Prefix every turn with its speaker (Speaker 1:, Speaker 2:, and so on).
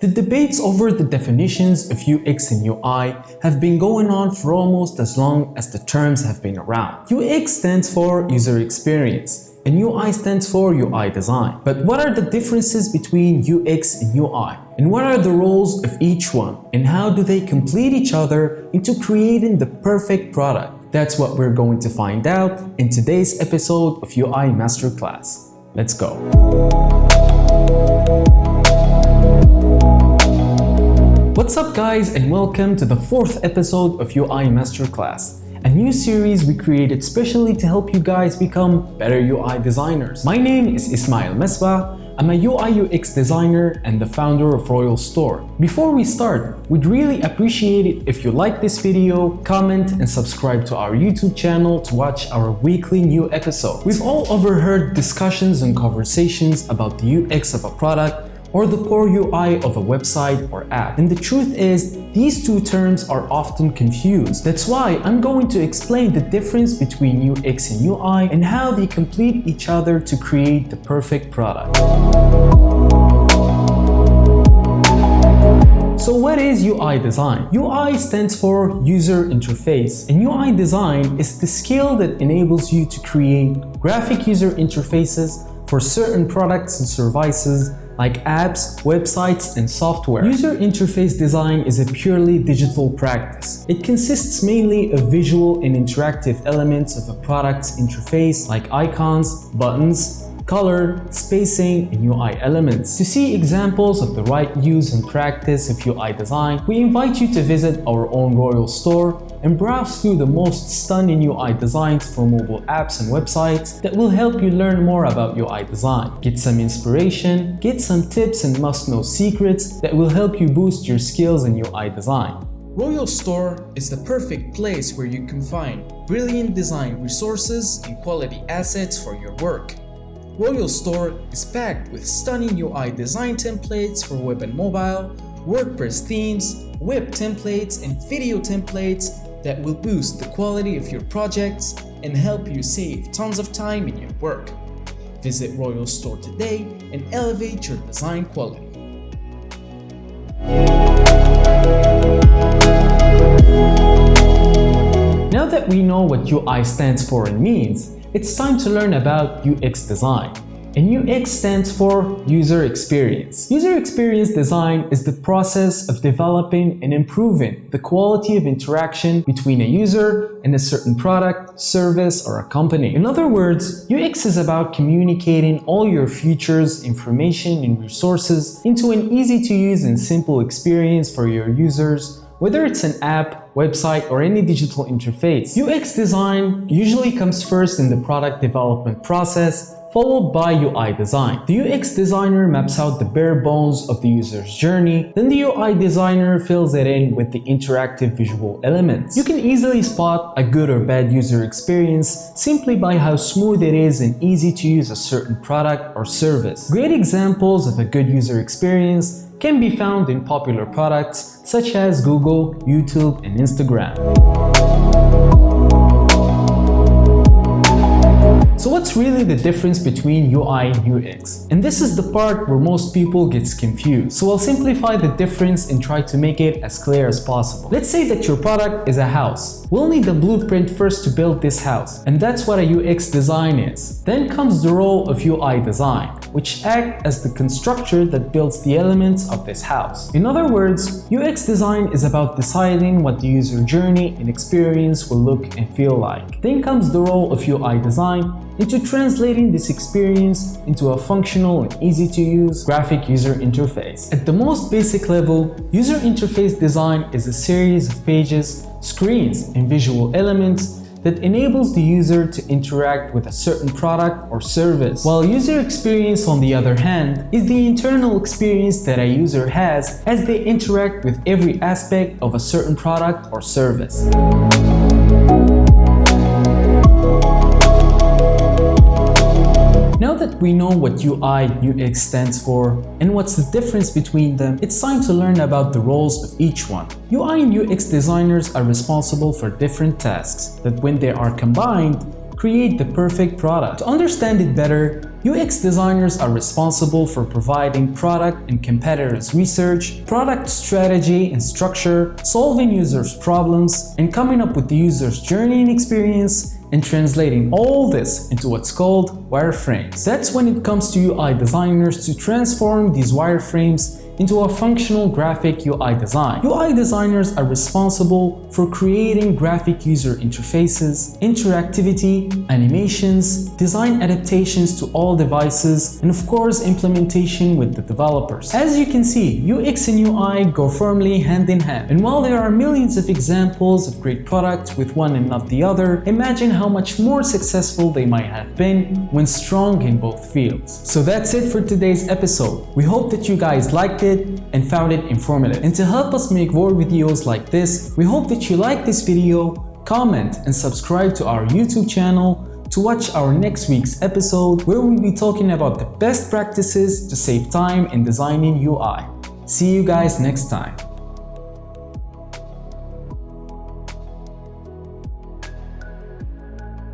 Speaker 1: The debates over the definitions of UX and UI have been going on for almost as long as the terms have been around. UX stands for user experience and UI stands for UI design. But what are the differences between UX and UI? And what are the roles of each one? And how do they complete each other into creating the perfect product? That's what we're going to find out in today's episode of UI Masterclass. Let's go. What's up guys and welcome to the fourth episode of UI Masterclass, a new series we created specially to help you guys become better UI designers. My name is Ismail Mesbah, I'm a UI UX designer and the founder of Royal Store. Before we start, we'd really appreciate it if you like this video, comment and subscribe to our YouTube channel to watch our weekly new episode. We've all overheard discussions and conversations about the UX of a product or the core UI of a website or app. And the truth is, these two terms are often confused. That's why I'm going to explain the difference between UX and UI and how they complete each other to create the perfect product. So what is UI design? UI stands for user interface and UI design is the skill that enables you to create graphic user interfaces for certain products and services like apps, websites, and software. User interface design is a purely digital practice. It consists mainly of visual and interactive elements of a product's interface like icons, buttons, color, spacing, and UI elements. To see examples of the right use and practice of UI design, we invite you to visit our own Royal store and browse through the most stunning UI designs for mobile apps and websites that will help you learn more about UI design. Get some inspiration, get some tips and must-know secrets that will help you boost your skills in UI design.
Speaker 2: Royal Store is the perfect place where you can find brilliant design resources and quality assets for your work. Royal Store is packed with stunning UI design templates for web and mobile, WordPress themes, web templates, and video templates that will boost the quality of your projects and help you save tons of time in your work. Visit Royal Store today and elevate your design quality.
Speaker 1: Now that we know what UI stands for and means, it's time to learn about UX design. And UX stands for User Experience. User Experience Design is the process of developing and improving the quality of interaction between a user and a certain product, service, or a company. In other words, UX is about communicating all your features, information, and resources into an easy-to-use and simple experience for your users whether it's an app, website, or any digital interface. UX design usually comes first in the product development process, followed by UI design. The UX designer maps out the bare bones of the user's journey, then the UI designer fills it in with the interactive visual elements. You can easily spot a good or bad user experience simply by how smooth it is and easy to use a certain product or service. Great examples of a good user experience can be found in popular products such as Google, YouTube, and Instagram. So what's really the difference between UI and UX? And this is the part where most people gets confused. So I'll simplify the difference and try to make it as clear as possible. Let's say that your product is a house. We'll need the blueprint first to build this house. And that's what a UX design is. Then comes the role of UI design, which act as the constructor that builds the elements of this house. In other words, UX design is about deciding what the user journey and experience will look and feel like. Then comes the role of UI design, into translating this experience into a functional and easy-to-use graphic user interface. At the most basic level, user interface design is a series of pages, screens, and visual elements that enables the user to interact with a certain product or service. While user experience on the other hand is the internal experience that a user has as they interact with every aspect of a certain product or service. That we know what UI UX stands for and what's the difference between them, it's time to learn about the roles of each one. UI and UX designers are responsible for different tasks that when they are combined, create the perfect product. To understand it better, UX designers are responsible for providing product and competitors research, product strategy and structure, solving users' problems, and coming up with the user's journey and experience and translating all this into what's called wireframes. That's when it comes to UI designers to transform these wireframes into a functional graphic UI design. UI designers are responsible for creating graphic user interfaces, interactivity, animations, design adaptations to all devices, and of course implementation with the developers. As you can see, UX and UI go firmly hand in hand. And while there are millions of examples of great products with one and not the other, imagine how much more successful they might have been when strong in both fields. So that's it for today's episode. We hope that you guys liked it and found it informative. And to help us make more videos like this, we hope that you like this video, comment and subscribe to our YouTube channel to watch our next week's episode where we'll be talking about the best practices to save time in designing UI. See you guys next time.